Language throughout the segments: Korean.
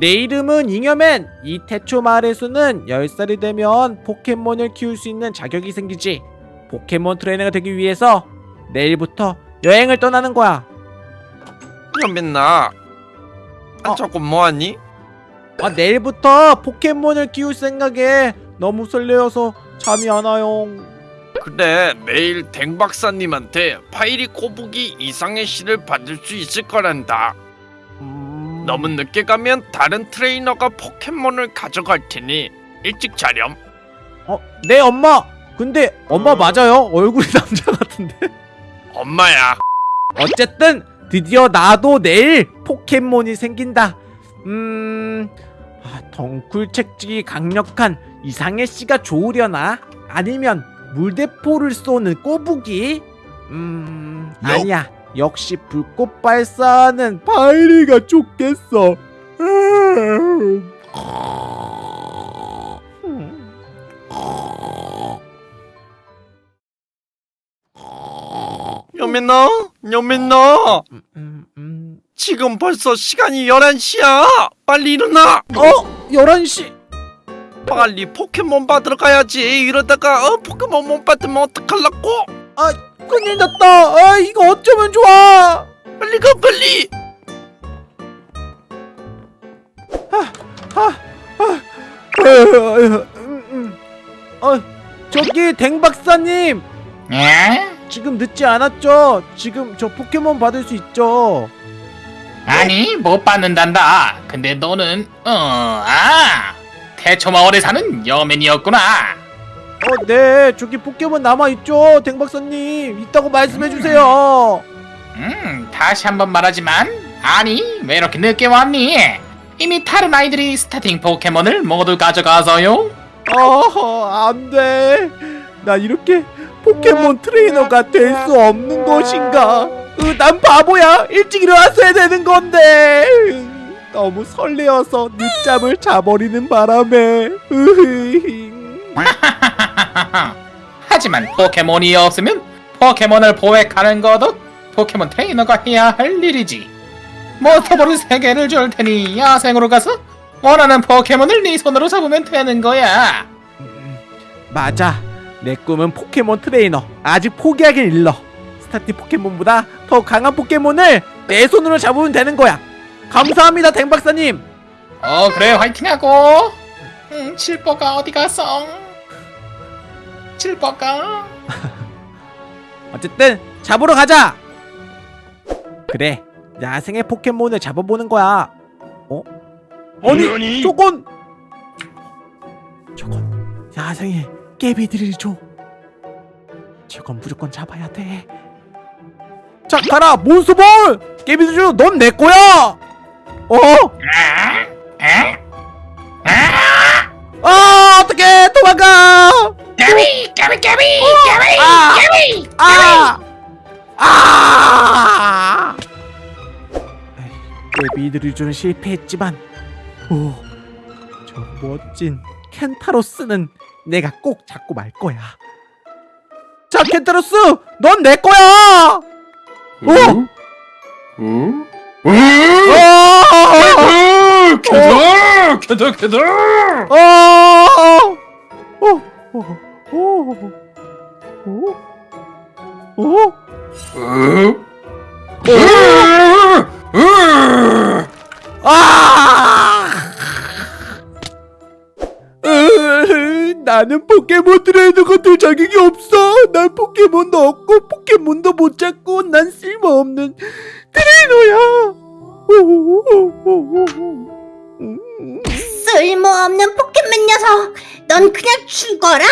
내 이름은 잉여맨. 이 태초 마을에서는 10살이 되면 포켓몬을 키울 수 있는 자격이 생기지. 포켓몬 트레이너가 되기 위해서 내일부터 여행을 떠나는 거야. 잉여맨아 어. 안 자고 뭐하니? 아, 내일부터 포켓몬을 키울 생각에 너무 설레어서 잠이 안 와요. 그래 매일 댕 박사님한테 파이리 꼬부기 이상해씨를 받을 수 있을 거란다 음... 너무 늦게 가면 다른 트레이너가 포켓몬을 가져갈 테니 일찍 자렴 어, 네 엄마. 근데 엄마 맞아요? 얼굴이 남자 같은데. 엄마야 어쨌든 드디어 나도 내일 포켓몬이 생긴다. 음, 아, 덩굴 책찍이 강력한 이상의 씨가 좋으려나? 아니면 물대포를 쏘는 꼬부기? 음, 아니야. 역시 불꽃 발사하는 바이리가 좋겠어. 음, 음. 지금 벌써 시간이 11시야 빨리 일어나 어? 11시. 빨리 포켓몬 받으러 가야지 이러다가 어, 포켓몬 못 받으면 어떡하려고 아, 큰일 났다. 아, 이거 어쩌면 좋아. 빨리 가 빨리 음, 음. 어, 저기 댕 박사님 에? 지금 늦지 않았죠? 지금 저 포켓몬 받을 수 있죠? 아니 못 받는단다 근데 너는 어아 태초마을에 사는 여맨이었구나 어, 네, 저기 포켓몬 남아 있죠, 댕 박사님. 있다고 말씀해 주세요. 음 다시 한번 말하지만 아니 왜 이렇게 늦게 왔니 이미 다른 아이들이 스타팅 포켓몬을 모두 가져가서요 어, 안 돼. 나 이렇게 포켓몬 트레이너가 될 수 없는 것인가? 으, 난 바보야. 일찍 일어났어야 되는 건데. 으, 너무 설레어서 늦잠을 자버리는 바람에. 으흐. 하지만 포켓몬이 없으면 포켓몬을 포획하는 것도 포켓몬 트레이너가 해야 할 일이지 몬스터볼 3개를 줄 테니 야생으로 가서 원하는 포켓몬을 네 손으로 잡으면 되는 거야 음, 맞아. 내 꿈은 포켓몬 트레이너. 아직 포기하긴 일러. 스타티 포켓몬보다 더 강한 포켓몬을 내 손으로 잡으면 되는 거야. 감사합니다, 댕 박사님. 어 그래 화이팅하고 음 칠뽀가 어디 갔어 칠뽀가 어쨌든 잡으러 가자. 그래. 야생의 포켓몬을 잡아보는 거야. 어? 아니, 저건 저건 야생의 깨비들이죠. 저건 무조건 잡아야 돼. 자, 가라, 몬스터볼! 깨비들이죠, 넌내 거야! 어? 아, 어떡해! 도망가! 깨비 깨비 깨비 깨비 아! 깨비 아! 아! 깨비들이죠는 실패했지만, 오, 저 멋진 켄타로스는 내가 꼭 잡고 말 거야. 자, 켄타로스! 넌 내 거야! 오! 어? 어! 캐더 캐더 캐더 어! 어! 어! 어! 어! 어? 아! 으, 나는 포켓몬 트레이너가 될 자격이 없어. 난 포켓몬도 없고 포켓몬도 못 잡고 난 쓸모없는 트레이너야. 음. 쓸모없는 포켓몬 녀석 넌 그냥 죽어라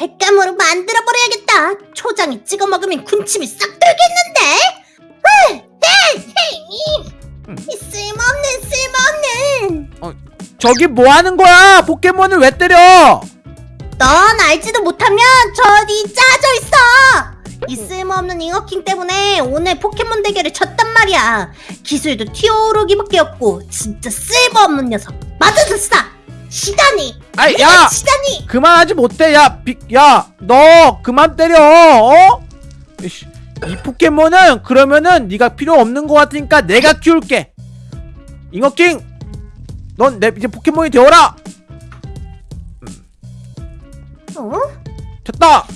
횟감으로 만들어버려야겠다. 초장에 찍어 먹으면 군침이 싹 돌겠는데? 으, 에이, 에이, 이 쓸모없는 쓸모없는. 저기 뭐 하는 거야? 포켓몬을 왜 때려? 넌 알지도 못하면 저리 짜져 있어. 이 쓸모없는 잉어킹 때문에 오늘 포켓몬 대결을 졌단 말이야. 기술도 튀어오르기밖에 없고 진짜 쓸모없는 녀석. 맞아줬어 시다니 아이, 야! 시다니 그만하지 못해 야 빅, 야, 너 그만 때려, 어? 이씨, 이 포켓몬은 그러면은 네가 필요 없는 것 같으니까 내가 키울게. 잉어킹, 넌 내 이제 포켓몬이 되어라. 어? 됐다.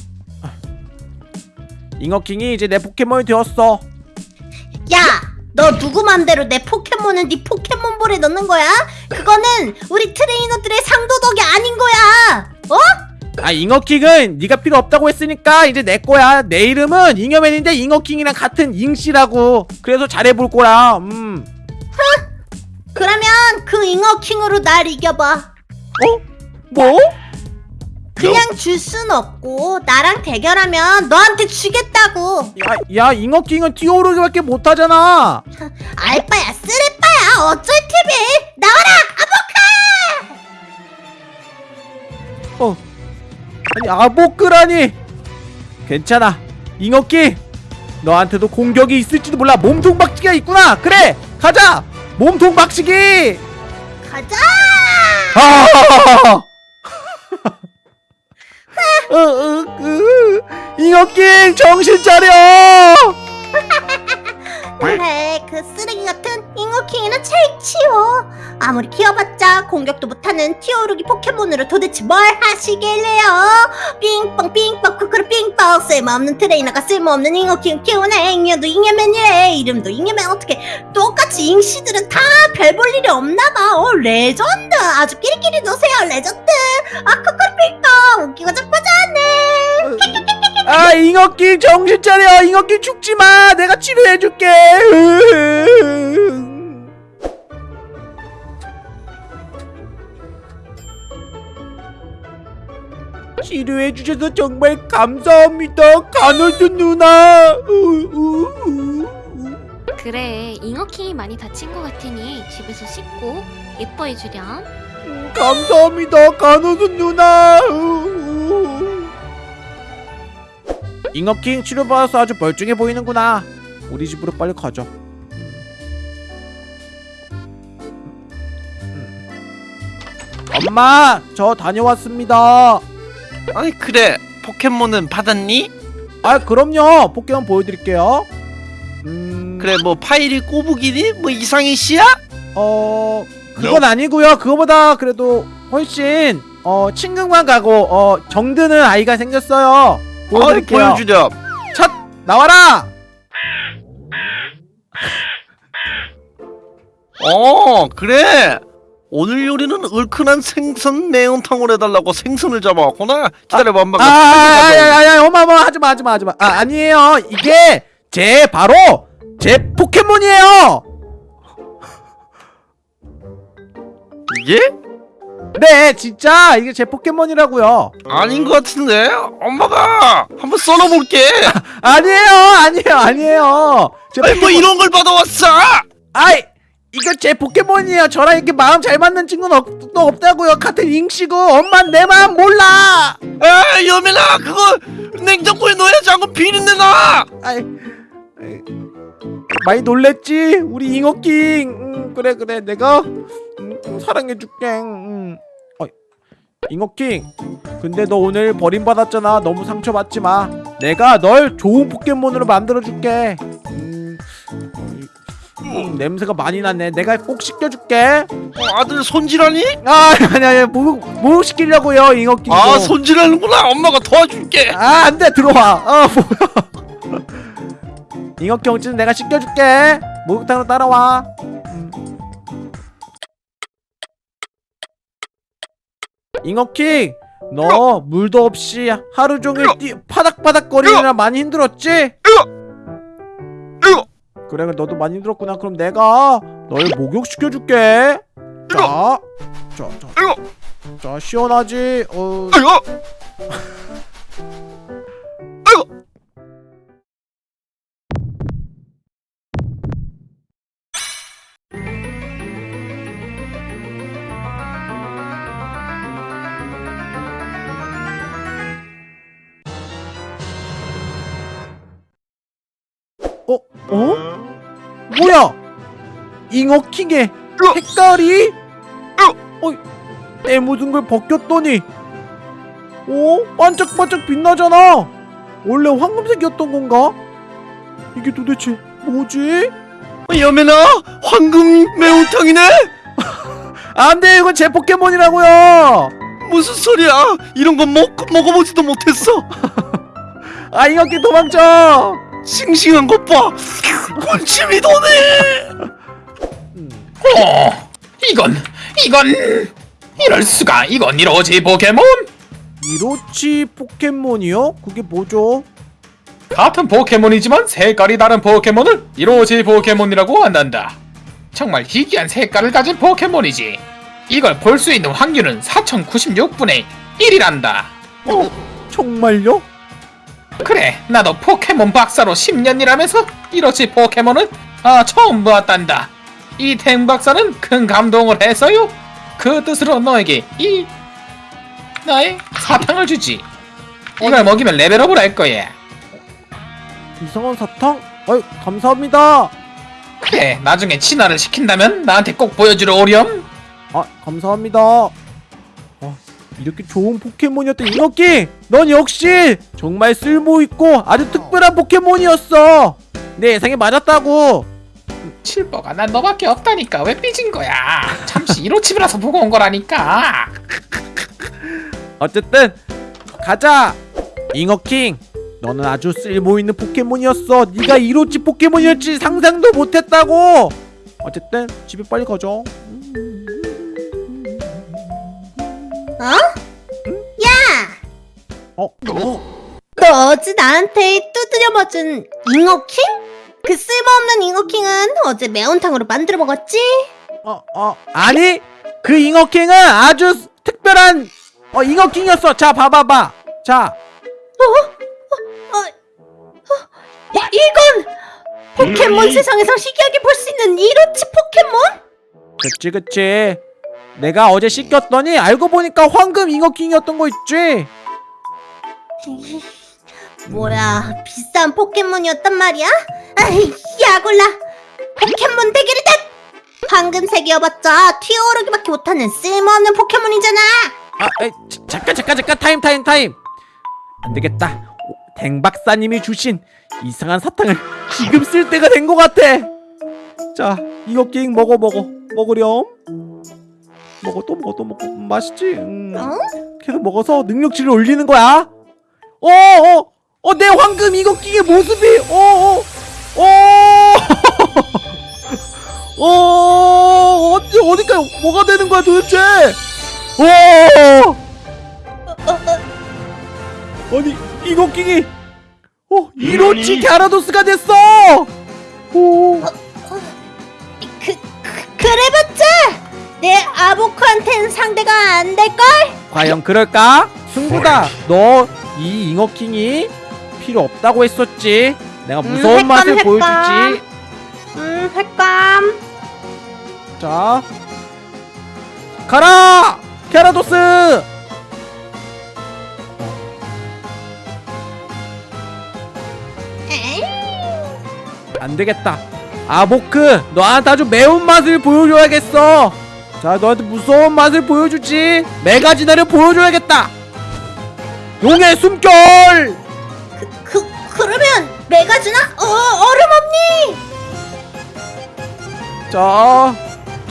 잉어킹이 이제 내 포켓몬이 되었어. 야! 너 누구 맘대로 내 포켓몬을 네 포켓몬볼에 넣는 거야? 그거는 우리 트레이너들의 상도덕이 아닌 거야! 어? 아 잉어킹은 네가 필요 없다고 했으니까 이제 내 거야. 내 이름은 잉여맨인데 잉어킹이랑 같은 잉씨라고. 그래서 잘해볼 거야. 음. 그러면 그 잉어킹으로 날 이겨봐. 어? 뭐? 그냥 줄 순 없고 나랑 대결하면 너한테 주겠다고. 야, 야 잉어킹은 뛰어오르기밖에 못하잖아. 알바야 쓰레빠야 어쩔 TV 나와라 아보카! 어. 아니 아보크라니. 괜찮아. 잉어킹. 너한테도 공격이 있을지도 몰라. 몸통 박치기가 있구나. 그래. 가자. 몸통 박치기. 가자! 아! 어, 어, 그, 잉어킹 정신 차려. 그래 그 쓰레기 같은 잘 치워. 아무리 키워봤자 공격도 못하는 튀어오르기 포켓몬으로 도대체 뭘 하시길래요? 삥뻥 삥뻥 쿠쿠르 삥뻥 쓸모없는 트레이너가 쓸모없는 잉어킹 키우네 잉여도 잉여맨이래 이름도 잉여맨 어떻게 똑같이 잉씨들은 다 별 볼 일이 없나봐 어 레전드 아주 끼리끼리 노세요 레전드 아 쿠쿠르 삥뻥 웃기고 자빠졌네 아 잉어킹 정신 차려. 잉어킹 죽지 마. 내가 치료해줄게. 치료해 주셔서 정말 감사합니다. 간호드 누나. 그래, 잉어킹이 많이 다친 것 같으니 집에서 씻고 예뻐해 주렴. 음, 감사합니다 간호드 누나 잉어킹 치료받아서 아주 멀쩡해 보이는구나 우리 집으로 빨리 가자 엄마 저 다녀왔습니다 아니 그래 포켓몬은 받았니? 아 그럼요 포켓몬 보여드릴게요 음... 그래 뭐 파이리 꼬부기니? 뭐 이상희 씨야? 어 그건 아니고요. 그거보다 그래도 훨씬 어 친근감 가고 어 정드는 아이가 생겼어요. 보여드릴게요. 보여주렴 첫 나와라. 어 그래 오늘 요리는 얼큰한 생선 매운탕을 해달라고 생선을 잡아왔구나 기다려봐 엄마가 아야야야 엄마 엄마 하지 마 하지 마 하지 마. 아 아니에요. 이게 제 바로 제 포켓몬이에요. 이게? 네 진짜 이게 제 포켓몬이라고요. 아닌 것 같은데 엄마가 한번 썰어볼게 아니에요 아니에요 아니에요. 제 아니 뭐 이런 걸 받아왔어 아이 이거 제 포켓몬이에요. 저랑 이렇게 마음 잘 맞는 친구는 없, 또 없다고요. 같은 잉씨고 엄마 내 마음 몰라. 아 여민아 그거 냉장고에 넣어야지 않고 비린내 나 아이, 아이, 많이 놀랬지 우리 잉어킹. 음, 그래 그래 내가 음, 음, 사랑해줄게. 잉어킹. 근데 너 오늘 버림받았잖아. 너무 상처받지 마. 내가 널 좋은 포켓몬으로 만들어줄게. 음, 음, 냄새가 많이 나네. 내가 꼭 씻겨줄게. 어, 아들 손질하니? 아 아니 아니 목욕 목욕 시키려고요 잉어킹 아 손질하는구나. 엄마가 도와줄게. 아 안 돼. 들어와. 아 뭐야. 잉어킹 어찌는 내가 씻겨줄게. 목욕탕으로 따라와. 음. 잉어킹 너 물도 없이 하루 종일 뛰 파닥파닥 거리느라 많이 힘들었지? 그래 너도 많이 힘들었구나. 그럼 내가 널 목욕시켜줄게. 자, 자, 자! 자 시원하지? 어, 잉어킹의 색깔이? 어? 때 묻은 걸 벗겼더니 어? 반짝반짝 빛나잖아 원래 황금색이었던 건가? 이게 도대체 뭐지? 여민아 황금 매운탕이네 안돼 이건 제 포켓몬이라고요 무슨 소리야? 이런 건 먹, 먹어보지도 못했어. 아 잉어킹 도망쳐 싱싱한 것 봐. 군침이 도네. 어, 이건 이건 이럴 수가 이건 이로치 포켓몬 이로치 포켓몬이요? 그게 뭐죠? 같은 포켓몬이지만 색깔이 다른 포켓몬을 이로치 포켓몬이라고 한단다. 정말 희귀한 색깔을 가진 포켓몬이지. 이걸 볼 수 있는 확률은 4096분의 1이란다. 어? 정말요? 그래, 나도 포켓몬 박사로 10년 일하면서 이로치 포켓몬을 아, 처음 보았단다. 이 탱 박사는 큰 감동을 했어요. 그 뜻으로 너에게 이 나의 사탕을 주지. 이걸 먹이면 레벨업을 할 거야. 이상한 사탕? 아유 감사합니다 그래, 나중에 친화를 시킨다면 나한테 꼭 보여주러 오렴. 아 감사합니다 아, 이렇게 좋은 포켓몬이었던 잉어킹 넌 역시 정말 쓸모있고 아주 특별한 포켓몬이었어 내 예상에 맞았다고 칠버가 난 너밖에 없다니까 왜 삐진 거야? 잠시 이로치브라서 보고 온 거라니까. 어쨌든 가자 잉어킹 너는 아주 쓸모있는 포켓몬이었어 네가 이로치 포켓몬이었지 상상도 못했다고 어쨌든 집에 빨리 가자 어? 야! 어? 어? 너 어제 나한테 두드려 맞은 잉어킹? 그 쓸모없는 잉어킹은 어제 매운탕으로 만들어 먹었지? 어? 어? 아니 그 잉어킹은 아주 스- 특별한 어 잉어킹이었어 자 봐봐봐 자 야, 이건 포켓몬 세상에서 희귀하게 볼 수 있는 이로치 포켓몬? 그치 그치 내가 어제 씻겼더니 알고 보니까 황금 잉어킹이었던 거 있지 뭐야, 비싼 포켓몬이었단 말이야? 아이, 야골라! 포켓몬 대결이 다! 황금색이어봤자 튀어오르기밖에 못하는 쓸모없는 포켓몬이잖아! 아, 에이, 자, 잠깐 잠깐 잠깐 타임 타임 타임 안 되겠다 오, 댕 박사님이 주신 이상한 사탕을 지금 쓸 때가 된 것 같아 자 잉어킹 먹어 먹어 먹으렴 먹어 또 먹어 또 먹어 음, 맛있지 음, 어? 계속 먹어서 능력치를 올리는 거야 어어 어 어, 내 황금 잉어킹의 모습이 어 어 어. 어, 어, 어디 어디까 뭐가 되는 거야 도대체? 어. 어, 어, 아니 잉어킹이 어 이로치 갸라도스가 됐어! 오. 그, 그, 그래봤자 내 아보크한텐 상대가 안 될걸? 과연 그럴까? 승부다. 너 이 잉어킹이 필요 없다고 했었지 내가 무서운 음, 맛을 횟감, 보여주지 음, 횟감. 자 가라 갸라도스 에이, 안 되겠다. 아보크, 너한테 아주 매운 맛을 보여줘야겠어. 자, 너한테 무서운 맛을 보여주지. 메가지나를 보여줘야겠다. 용의 숨결. 그, 그러면 메가주나? 어, 얼음 없니? 자,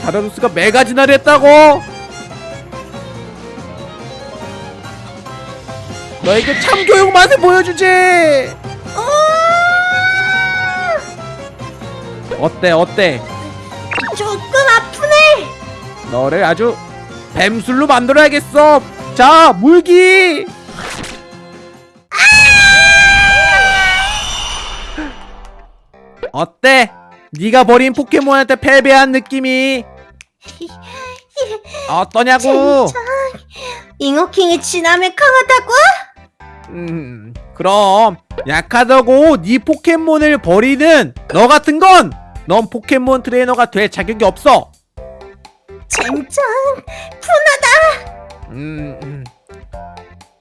자라루스가 메가지나를 했다고. 너에게 참교육 맛을 보여주지. 어, 어때, 어때? 조금 아프네. 너를 아주 뱀술로 만들어야겠어. 자, 물기. 어때? 네가 버린 포켓몬한테 패배한 느낌이 어떠냐고? 진짜 잉어킹이 지나면 강하다고? 음, 그럼 약하다고 네 포켓몬을 버리는 너 같은 건 넌 포켓몬 트레이너가 될 자격이 없어. 젠장 음, 음.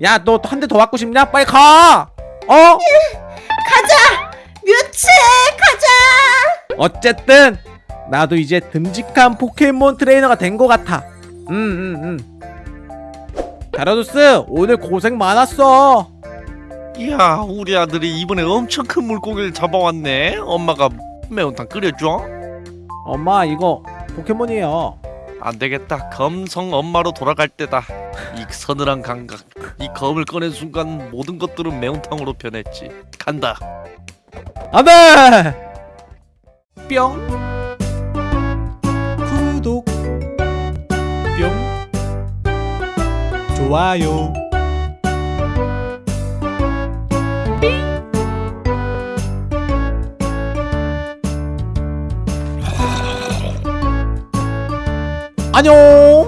야, 너 한 대 더 맞고 싶냐? 빨리 가. 어? 가자 뮤츠 가자! 어쨌든 나도 이제 듬직한 포켓몬 트레이너가 된 것 같아. 음음음 음, 음. 다라도스 오늘 고생 많았어. 이야 우리 아들이 이번에 엄청 큰 물고기를 잡아왔네. 엄마가 매운탕 끓여줘. 엄마 이거 포켓몬이에요. 안되겠다. 검성 엄마로 돌아갈 때다. 이 서늘한 감각. 이 검을 꺼낸 순간 모든 것들은 매운탕으로 변했지. 간다. 안돼 뿅. 구독. 뿅. 좋아요. 아. 안녕.